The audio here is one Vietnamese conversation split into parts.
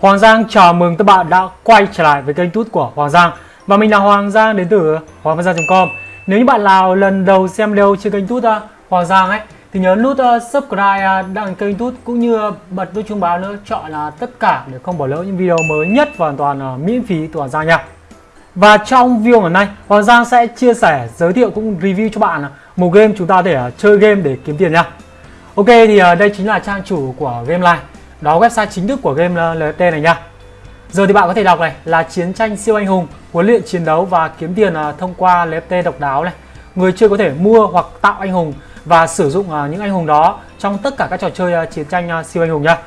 Hoàng Giang chào mừng các bạn đã quay trở lại với kênh tút của Hoàng Giang. Và mình là Hoàng Giang đến từ hoanggiang.com Nếu như bạn nào lần đầu xem video trên kênh tút uh, Hoàng Giang ấy Thì nhớ nút uh, subscribe uh, đăng kênh tút cũng như bật nút chuông báo nữa Chọn là tất cả để không bỏ lỡ những video mới nhất và hoàn toàn uh, miễn phí của Hoàng Giang nha. Và trong video ngày nay Hoàng Giang sẽ chia sẻ, giới thiệu cũng review cho bạn uh, một game chúng ta để uh, chơi game để kiếm tiền nha. Ok thì đây chính là trang chủ của Game Live đó website chính thức của game LFT này nha Giờ thì bạn có thể đọc này là chiến tranh siêu anh hùng, huấn luyện chiến đấu và kiếm tiền à, thông qua LFT độc đáo này. Người chơi có thể mua hoặc tạo anh hùng và sử dụng à, những anh hùng đó trong tất cả các trò chơi à, chiến tranh siêu anh hùng nha.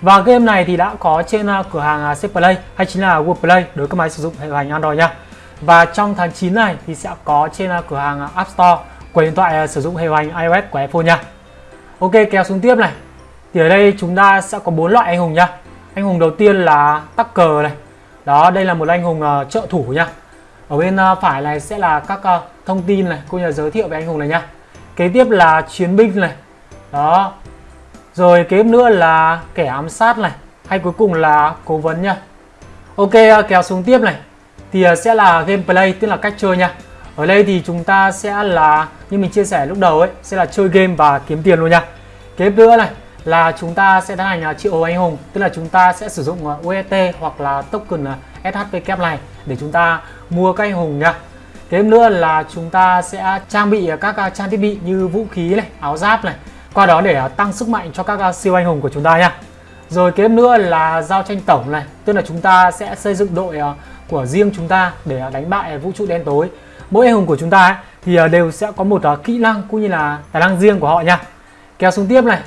Và game này thì đã có trên cửa hàng C Play hay chính là Google Play đối với các máy sử dụng hệ hành Android nha. Và trong tháng 9 này thì sẽ có trên cửa hàng App Store của điện thoại sử dụng hệ hành iOS của iPhone nha. Ok kéo xuống tiếp này thì ở đây chúng ta sẽ có bốn loại anh hùng nhá. Anh hùng đầu tiên là tắc cờ này. Đó đây là một anh hùng uh, trợ thủ nhá. Ở bên uh, phải này sẽ là các uh, thông tin này cũng như là giới thiệu về anh hùng này nhá. Kế tiếp là chiến binh này. Đó. Rồi kế tiếp nữa là kẻ ám sát này. Hay cuối cùng là cố vấn nhá. Ok uh, kéo xuống tiếp này. Thì uh, sẽ là gameplay tức là cách chơi nha ở đây thì chúng ta sẽ là như mình chia sẻ lúc đầu ấy sẽ là chơi game và kiếm tiền luôn nha kế tiếp nữa này là chúng ta sẽ tiến hành triệu hồi anh hùng tức là chúng ta sẽ sử dụng à, uet hoặc là token à, SHP kép này để chúng ta mua các anh hùng nha thêm nữa là chúng ta sẽ trang bị à, các trang thiết bị như vũ khí này, áo giáp này qua đó để tăng sức mạnh cho các siêu anh hùng của chúng ta nha. Rồi kế nữa là giao tranh tổng này, tức là chúng ta sẽ xây dựng đội của riêng chúng ta để đánh bại vũ trụ đen tối. Mỗi anh hùng của chúng ta thì đều sẽ có một kỹ năng cũng như là tài năng riêng của họ nha. Kéo xuống tiếp này,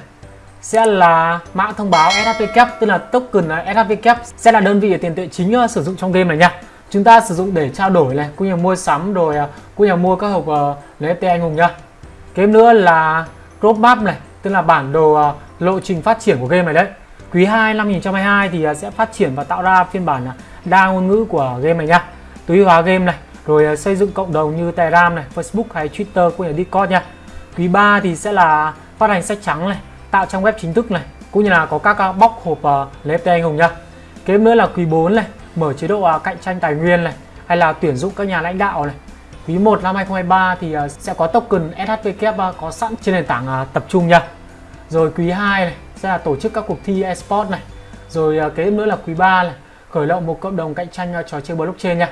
sẽ là mã thông báo SHV tức là token SHV sẽ là đơn vị tiền tệ chính uh, sử dụng trong game này nha. Chúng ta sử dụng để trao đổi này cũng như mua sắm rồi uh, cũng như mua các hộp uh, NFT anh hùng nha. Cái nữa là roadmap này tức là bản đồ uh, lộ trình phát triển của game này đấy. Quý 2 năm 2022 thì uh, sẽ phát triển và tạo ra phiên bản uh, đa ngôn ngữ của game này nha. Tối hóa game này rồi uh, xây dựng cộng đồng như Telegram này Facebook hay Twitter cũng như Discord nha. Quý 3 thì sẽ là phát hành sách trắng này tạo trang web chính thức này cũng như là có các box bóc hộp ờ, uh, NFT anh hùng nhá. Kế nữa là quý 4 này mở chế độ uh, cạnh tranh tài nguyên này hay là tuyển dụng các nhà lãnh đạo này. Quý 1 năm 2023 thì uh, sẽ có token shvk có sẵn trên nền tảng tập trung nha rồi quý 2 này sẽ là tổ chức các cuộc thi esports này. Rồi kế nữa là quý 3 này khởi động một cộng đồng cạnh tranh trò chơi blockchain nha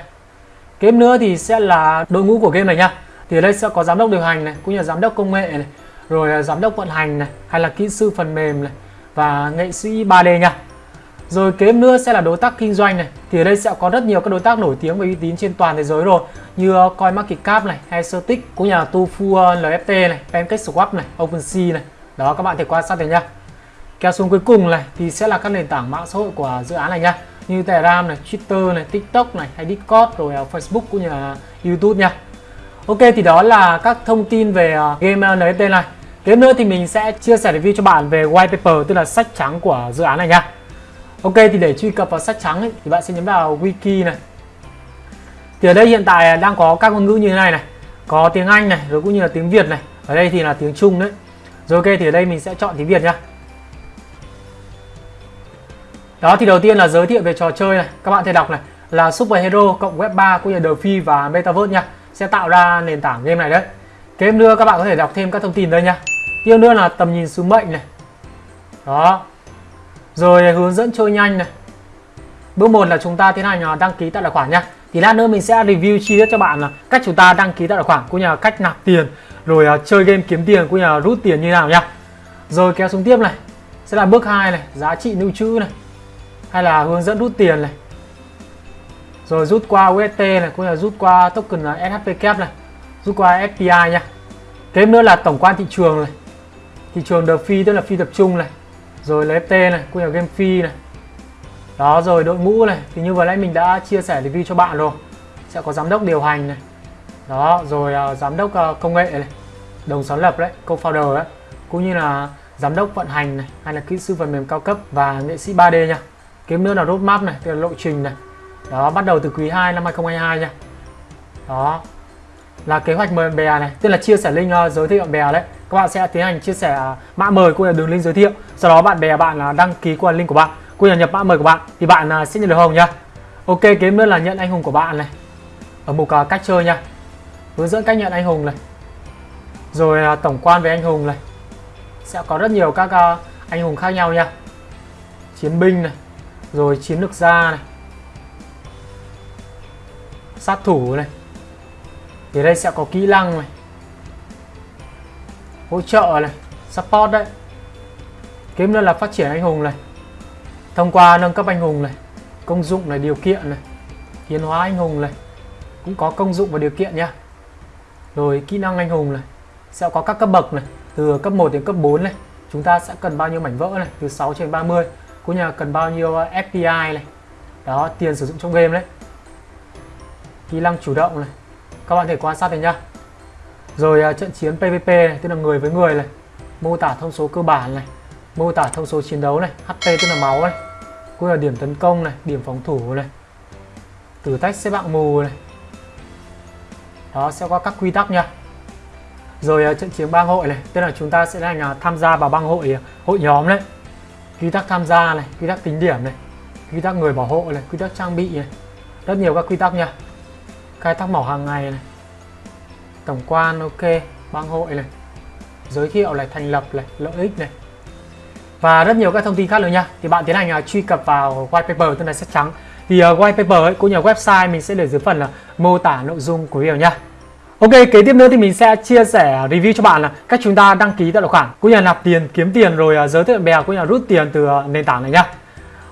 kế nữa thì sẽ là đội ngũ của game này nha thì ở đây sẽ có giám đốc điều hành này cũng như là giám đốc công nghệ này rồi à, giám đốc vận hành này hay là kỹ sư phần mềm này và nghệ sĩ 3D nha. Rồi kế nữa sẽ là đối tác kinh doanh này thì ở đây sẽ có rất nhiều các đối tác nổi tiếng và uy tín trên toàn thế giới rồi như à, CoinMarketCap này hay Certic cũng như là Tofu à, LFT này PancakeSwap này OpenSea này. Đó các bạn thể quan sát thấy nha kéo xuống cuối cùng này thì sẽ là các nền tảng mạng xã hội của dự án này nha như Telegram này, Twitter này, TikTok này hay Discord rồi Facebook cũng như là YouTube nha Ok thì đó là các thông tin về game NFT này. Tiếp nữa thì mình sẽ chia sẻ review cho bạn về white paper tức là sách trắng của dự án này nha. Ok thì để truy cập vào sách trắng ấy, thì bạn sẽ nhấn vào wiki này. Thì ở đây hiện tại đang có các ngôn ngữ như thế này này. Có tiếng Anh này rồi cũng như là tiếng Việt này. Ở đây thì là tiếng Trung đấy. Rồi ok thì ở đây mình sẽ chọn tiếng Việt nhá Đó thì đầu tiên là giới thiệu về trò chơi này. Các bạn thể đọc này là Super Hero cộng Web 3 cũng như DeFi và Metaverse nha. Sẽ tạo ra nền tảng game này đấy. Kế nữa các bạn có thể đọc thêm các thông tin đây nha tiếp nữa là tầm nhìn sứ mệnh này. Đó. Rồi hướng dẫn chơi nhanh này. Bước một là chúng ta tiến hành à, đăng ký tạo tài khoản nha thì lát nữa mình sẽ review chi tiết cho bạn là cách chúng ta đăng ký tạo tài khoản cũng như là cách nạp tiền rồi uh, chơi game kiếm tiền cũng như là rút tiền như nào nha rồi kéo xuống tiếp này. Sẽ là bước 2 này giá trị lưu trữ này. Hay là hướng dẫn rút tiền này. Rồi rút qua UST này cũng như là rút qua token là SHV này rút qua FPI nha. Tiếp nữa là tổng quan thị trường này. Thị trường the phi tức là phi tập trung này. Rồi là FT này quy hoạch game phi này. Đó rồi đội ngũ này. Thì như vừa nãy mình đã chia sẻ review cho bạn rồi. Sẽ có giám đốc điều hành này. Đó rồi uh, giám đốc uh, công nghệ này. Đồng sáng lập đấy co-founder đấy. Cũng như là giám đốc vận hành này hay là kỹ sư phần mềm cao cấp và nghệ sĩ 3D nha. Kiếm nữa là roadmap này tức là lộ trình này. Đó bắt đầu từ quý 2 năm 2022 nha. Đó là kế hoạch mời bạn bè này. Tức là chia sẻ link uh, giới thiệu bạn bè đấy. Các bạn sẽ tiến hành chia sẻ à, mã mời cũng là đường link giới thiệu. Sau đó bạn bè bạn à, đăng ký qua link của bạn cũng như là nhập mã mời của bạn thì bạn à, sẽ nhận được hồng nhá. Ok kế nữa là nhận anh hùng của bạn này. Ở mục cách chơi nha hướng dẫn cách nhận anh hùng này. Rồi tổng quan về anh hùng này. Sẽ có rất nhiều các anh hùng khác nhau nha chiến binh này. Rồi chiến lược gia này. Sát thủ này thì đây sẽ có kỹ năng này. Hỗ trợ này, support đấy. Kiếm nữa là phát triển anh hùng này. Thông qua nâng cấp anh hùng này, công dụng này, điều kiện này, tiến hóa anh hùng này, cũng có công dụng và điều kiện nha rồi kỹ năng anh hùng này, sẽ có các cấp bậc này, từ cấp 1 đến cấp 4 này, chúng ta sẽ cần bao nhiêu mảnh vỡ này, từ 6 trên 30 cũng như là cần bao nhiêu ờ, FPI này. Đó, tiền sử dụng trong game đấy. Kỹ năng chủ động này các bạn thể quan sát này nhá. Rồi à, trận chiến PVP này, tức là người với người này. Mô tả thông số cơ bản này. Mô tả thông số chiến đấu này. HP tức là máu này. Cũng là điểm tấn công này, điểm phòng thủ này. Thử thách xếp hạng mù này. Đó, sẽ có các quy tắc nha rồi à, trận chiến bang hội này, tức là chúng ta sẽ thành tham gia vào bang hội à, hội nhóm đấy quy tắc tham gia này, quy tắc tính điểm này. Quy tắc người bảo hộ này, quy tắc trang bị này. Rất nhiều các quy tắc nha khai thác mỏ hàng ngày này. Tổng quan ok bang hội này. Giới thiệu này thành lập này lợi ích này. Và rất nhiều các thông tin khác nữa nha. Thì bạn tiến hành uh, truy cập vào white paper tên là sách trắng. Thì uh, white paper ấy, cũng như website mình sẽ để dưới phần là mô tả nội dung của video nha. Ok, kế tiếp nữa thì mình sẽ chia sẻ review cho bạn là cách chúng ta đăng ký tài khoản cũng như là nạp tiền, kiếm tiền rồi uh, giới thiệu bè cũng như là rút tiền từ uh, nền tảng này nhá.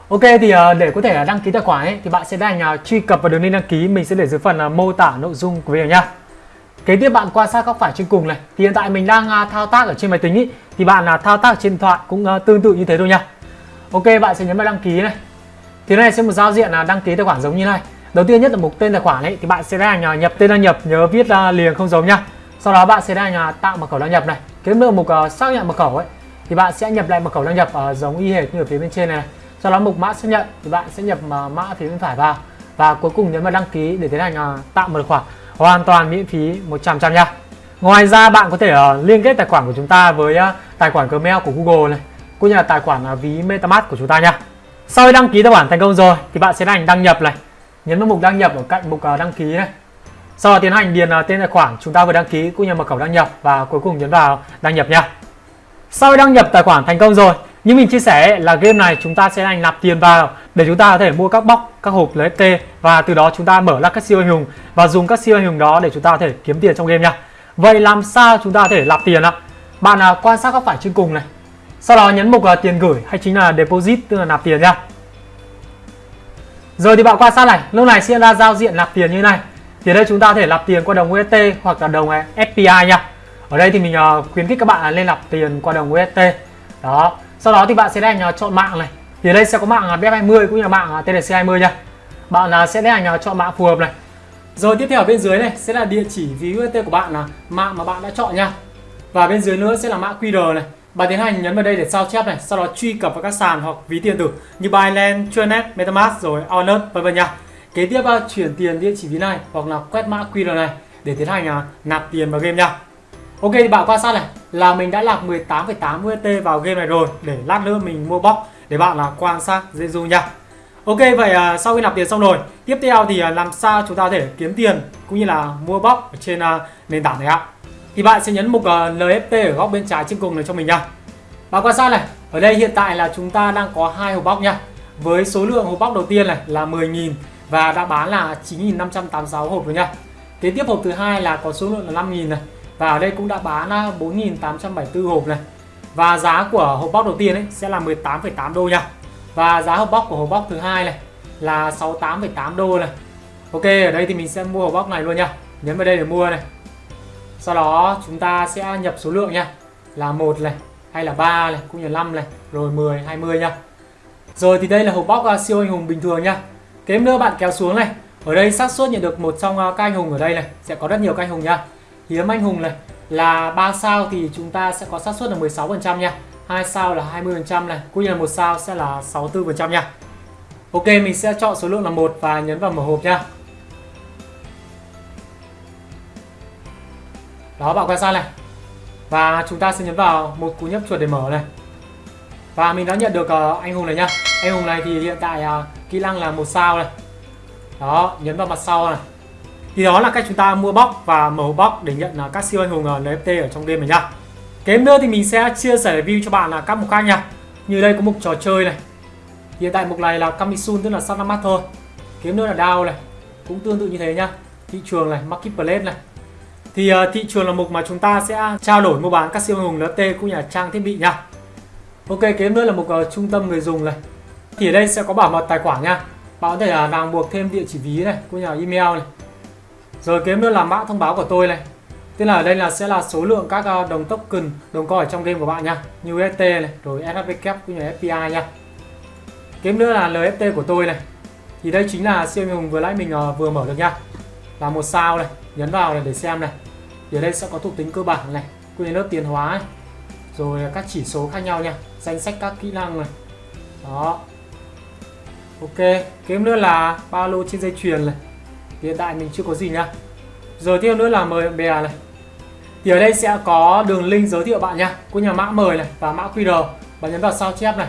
Ok thì ờ, để có thể ờ, đăng ký tài khoản ấy thì bạn sẽ đành truy cập vào đường link đăng ký mình sẽ để dưới phần ờ, mô tả nội dung của video nhá. Kế tiếp bạn quan sát góc phải trên cùng này thì hiện tại mình đang à, thao tác ở trên máy tính ý, thì bạn à, thao tác trên điện thoại cũng tương tự như thế thôi nha. Ok, bạn sẽ nhấn vào đăng ký này. Thì này sẽ một giao diện là đăng ký tài khoản giống như này đầu tiên nhất là mục tên tài khoản ấy thì bạn sẽ đành nhập tên đăng nhập nhớ viết à, liền không giống nhá sau đó bạn sẽ đành tạo mật khẩu đăng nhập này Kế nữa mục xác nhận mật khẩu ấy thì bạn sẽ nhập lại mật khẩu đăng nhập giống y hệt như ở phía bên trên này, này sau đó mục mã xác nhận thì bạn sẽ nhập ờ, mã phía bên phải vào. Và cuối cùng nhấn vào đăng ký để tiến hành ờ, tạo mật khoản hoàn toàn miễn phí 100 trăm nha. Ngoài ra bạn có thể ờ, liên kết tài khoản của chúng ta với tài khoản Gmail của Google này, cũng như là tài khoản ví MetaMask của chúng ta nha. Sau khi đăng ký tài khoản thành công rồi thì bạn sẽ hành đăng nhập này. Nhấn vào mục đăng nhập ở cạnh mục đăng ký này. Sau đó tiến hành điền tên tài khoản chúng ta vừa đăng ký cũng như mật khẩu đăng nhập và cuối cùng nhấn vào đăng nhập nha. Sau khi đăng nhập tài khoản thành công rồi như mình chia sẻ là game này chúng ta sẽ hành nạp tiền vào để chúng ta có thể mua các bóc các hộp LFT và từ đó chúng ta mở ra các siêu anh hùng và dùng các siêu anh hùng đó để chúng ta có thể kiếm tiền trong game nha vậy làm sao chúng ta có thể nạp tiền ạ bạn à, quan sát góc phải trên cùng này sau đó nhấn mục à, tiền gửi hay chính là deposit tức là nạp tiền nha rồi thì bạn quan sát này, lúc này sẽ ra giao diện nạp tiền như này. Thì đây chúng ta có thể nạp tiền qua đồng UST hoặc là đồng à, fpi nha. Ở đây thì mình à, khuyến khích các bạn lên nạp tiền qua đồng UST. Đó. Sau đó thì bạn sẽ đánh chọn mạng này. Thì đây sẽ có mạng uh, BF20 cũng như là mạng TDC20 nha. Bạn à, sẽ đánh chọn mạng phù hợp này. Rồi tiếp theo ở bên dưới này sẽ là địa chỉ ví UST của bạn là mạng mà bạn đã chọn nha. Và bên dưới nữa sẽ là mã QR này. Bạn tiến hành nhấn vào đây để sao chép này, sau đó truy cập vào các sàn hoặc ví tiền tử như Binance, Chuanet, MetaMask rồi Allnut vân vân nha. Kế tiếp à, chuyển tiền địa chỉ ví này hoặc là quét mã QR này để tiến hành à, nạp tiền vào game nha. Ok thì bạn quan sát này là mình đã lạc 18,8 USD vào game này rồi để lát nữa mình mua box để bạn là quan sát dễ dụ nha. Ok vậy à, sau khi nạp tiền xong rồi tiếp theo thì à, làm sao chúng ta có thể kiếm tiền cũng như là mua box ở trên à, nền tảng này ạ thì bạn sẽ nhấn mục à, NFT ở góc bên trái trên cùng này cho mình nha. Bạn quan sát này, ở đây hiện tại là chúng ta đang có hai hộp bóc nha. Với số lượng hộp bóc đầu tiên này là 10.000 và đã bán là 9.586 hộp rồi nha. Kế tiếp hộp thứ hai là có số lượng là 5.000 này và ở đây cũng đã bán à, 4.874 hộp này. Và giá của hộp bóc đầu tiên ấy sẽ là 18,8 đô nha. Và giá hộp bóc của hộp bóc thứ hai này là 68,8 đô này. Ok, ở đây thì mình sẽ mua hộp bóc này luôn nha. Nhấn vào đây để mua này sau đó chúng ta sẽ nhập số lượng nha là một này hay là 3 này cũng như 5 này rồi 10 20 nha rồi thì đây là hộp bóc à, siêu anh hùng bình thường nha kế nữa bạn kéo xuống này ở đây xác suất nhận được một trong à, các anh hùng ở đây này sẽ có rất nhiều các anh hùng nha hiếm anh hùng này là 3 sao thì chúng ta sẽ có xác suất là 16 phần trăm nha. Hai sao là 20 phần trăm này cũng như là một sao sẽ là 64 phần trăm nha. Ok mình sẽ chọn số lượng là một và nhấn vào mở hộp nha. Đó bạn quan sát này. Và chúng ta sẽ nhấn vào một cú nhấp chuột để mở này. Và mình đã nhận được uh, anh hùng này nhá anh hùng này thì hiện tại uh, kỹ năng là một sao này. Đó nhấn vào mặt sau này thì đó là cách chúng ta mua box và mở box để nhận à, các siêu anh hùng à, NFT ở trong game này nhá. Kế nữa thì mình sẽ chia sẻ review cho bạn là các mục khác nha. Như đây có mục trò chơi này. Hiện tại mục này là Kamisun tức là sắp năm mắt thôi. Kiếm nữa là đao này. Cũng tương tự như thế nhá. Thị trường này, marketplace này. Thì uh, thị trường là mục mà chúng ta sẽ trao đổi mua bán các siêu anh hùng NFT cũng như là trang thiết bị nha Ok, kiếm nữa là mục uh, trung tâm người dùng này. Thì ở đây sẽ có bảo mật tài khoản nha. Bạn có thể là ràng buộc thêm địa chỉ ví này cũng như là email này. Rồi kiếm nữa là mã thông báo của tôi này. Tức là ở đây là sẽ là số lượng các ờ, đồng token, đồng coin trong game của bạn nha. Như UST này, rồi SHV cũng như FPI nha. Kiếm nữa là LFT của tôi này. Thì đây chính là siêu hùng vừa nãy mình ờ, vừa mở được nha. Là một sao này, nhấn vào này để xem này. Thì ở đây sẽ có thuộc tính cơ bản này Cũng lớp tiền hóa này Rồi các chỉ số khác nhau nha Danh sách các kỹ năng này. Đó. Ok, kiếm nữa là ba lô trên dây chuyền này. Hiện tại mình chưa có gì nha Rồi tiếp nữa là mời bạn bè này. Thì ở đây sẽ có đường link giới thiệu bạn nha cũng nhà mã mời này và mã QR bạn nhấn vào sao chép này.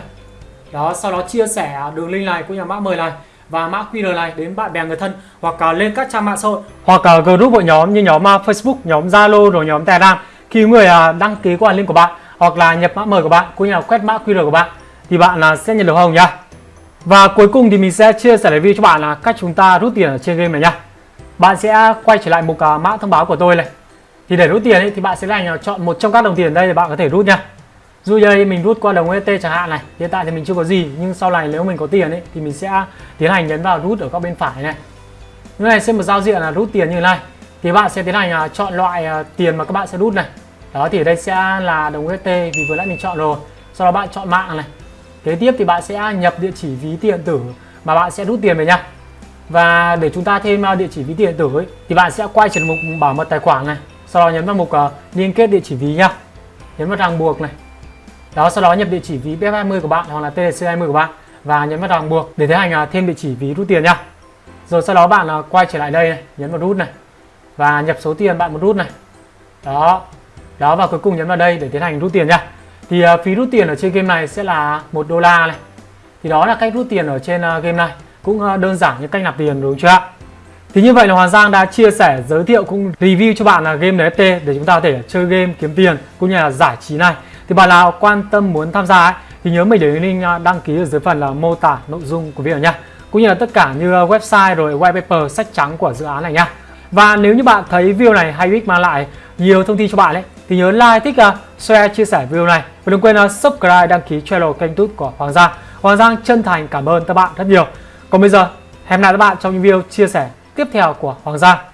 Đó sau đó chia sẻ đường link này của nhà mã mời này và mã QR này đến bạn bè người thân hoặc cả lên các trang mạng xã hội hoặc cả group hội nhóm như nhóm à, Facebook, nhóm Zalo rồi nhóm Telegram. Khi người à, đăng ký qua link của bạn hoặc là nhập mã mời của bạn cũng như là quét mã QR của bạn thì bạn là sẽ nhận được hồng nha. Và cuối cùng thì mình sẽ chia sẻ review cho bạn là cách chúng ta rút tiền ở trên game này nha. Bạn sẽ quay trở lại mục uh, mã thông báo của tôi này. Thì để rút tiền ấy, thì bạn sẽ là chọn một trong các đồng tiền đây để bạn có thể rút nha Dù đây mình rút qua đồng UST chẳng hạn này Hiện tại thì mình chưa có gì Nhưng sau này nếu mình có tiền ấy Thì mình sẽ tiến hành nhấn vào rút ở góc bên phải này. Như này sẽ một giao diện là rút tiền như thế này. Thì bạn sẽ tiến hành à, chọn loại à, tiền mà các bạn sẽ rút này. Đó thì ở đây sẽ là đồng UST Vì vừa nãy mình chọn rồi. Sau đó bạn chọn mạng này. Kế tiếp thì bạn sẽ nhập địa chỉ ví tiền tử Mà bạn sẽ rút tiền về nha Và để chúng ta thêm à, địa chỉ ví tiền tử ấy Thì bạn sẽ quay trở mục bảo mật tài khoản này. Sau đó nhấn vào mục uh, liên kết địa chỉ ví nhá. Nhấn vào ràng buộc này. Đó sau đó nhập địa chỉ ví BF20 của bạn hoặc là TDC20 của bạn và nhấn vào ràng buộc để tiến hành uh, thêm địa chỉ ví rút tiền nhá. Rồi sau đó bạn uh, quay trở lại đây này, nhấn vào rút này và nhập số tiền bạn muốn rút này. Đó. Đó và cuối cùng nhấn vào đây để tiến hành rút tiền nhá thì uh, phí rút tiền ở trên game này sẽ là một đô la này thì đó là cách rút tiền ở trên uh, game này cũng uh, đơn giản như cách nạp tiền đúng chưa ạ thì như vậy là Hoàng Giang đã chia sẻ, giới thiệu cũng review cho bạn là game NFT để chúng ta có thể chơi game kiếm tiền cũng như là giải trí này. Thì bạn nào quan tâm muốn tham gia ấy, thì nhớ mình để link đăng ký ở dưới phần là mô tả nội dung của video nha. Cũng như là tất cả như website rồi white paper sách trắng của dự án này nha. Và nếu như bạn thấy video này hay ích mang lại nhiều thông tin cho bạn ấy thì nhớ like, thích, uh, share, chia sẻ video này và đừng quên uh, subscribe, đăng ký channel kênh YouTube của Hoàng Giang. Hoàng Giang chân thành cảm ơn các bạn rất nhiều. Còn bây giờ hẹn gặp lại các bạn trong những video chia sẻ tiếp theo của Hoàng Gia